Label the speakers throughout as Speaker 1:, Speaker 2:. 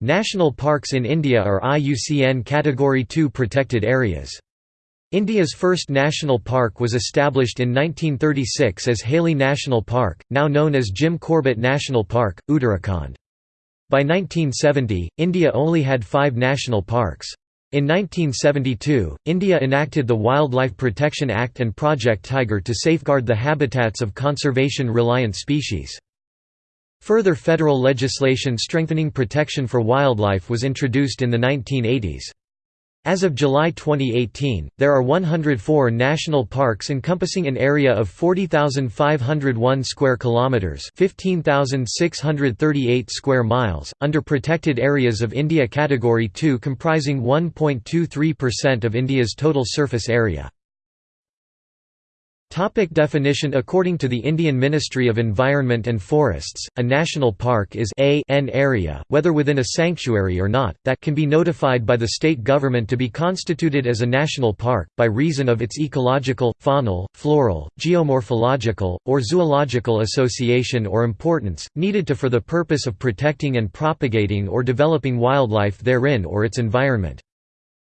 Speaker 1: National parks in India are IUCN Category 2 protected areas. India's first national park was established in 1936 as Hailey National Park, now known as Jim Corbett National Park, Uttarakhand. By 1970, India only had five national parks. In 1972, India enacted the Wildlife Protection Act and Project Tiger to safeguard the habitats of conservation-reliant species. Further federal legislation strengthening protection for wildlife was introduced in the 1980s. As of July 2018, there are 104 national parks encompassing an area of 40,501 square kilometers, 15,638 square miles, under protected areas of India category 2 comprising 1.23% of India's total surface area. Topic definition According to the Indian Ministry of Environment and Forests, a national park is a an area, whether within a sanctuary or not, that can be notified by the state government to be constituted as a national park, by reason of its ecological, faunal, floral, geomorphological, or zoological association or importance, needed to for the purpose of protecting and propagating or developing wildlife therein or its environment.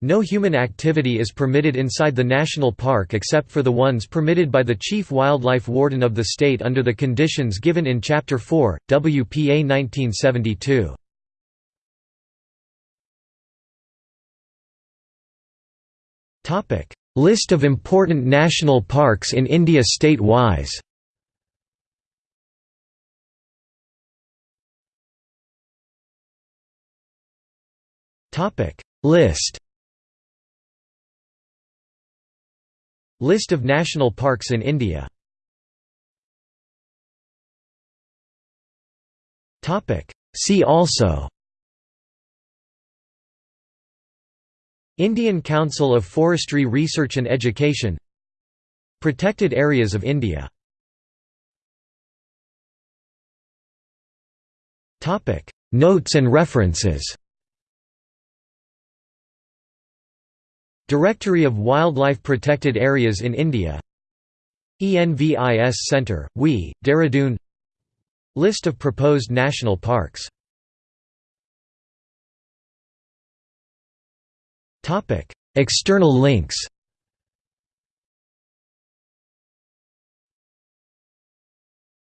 Speaker 1: No human activity is permitted inside the national park except for the ones permitted by the Chief Wildlife Warden of the state under the conditions given in Chapter 4, WPA 1972. List of important national parks in India state-wise. List List of national parks in India. See also. Indian Council of Forestry Research and Education. Protected Areas of India. Notes and references Directory of Wildlife Protected Areas in India. ENVIS Centre, WE, Dehradun. List of proposed national parks. External links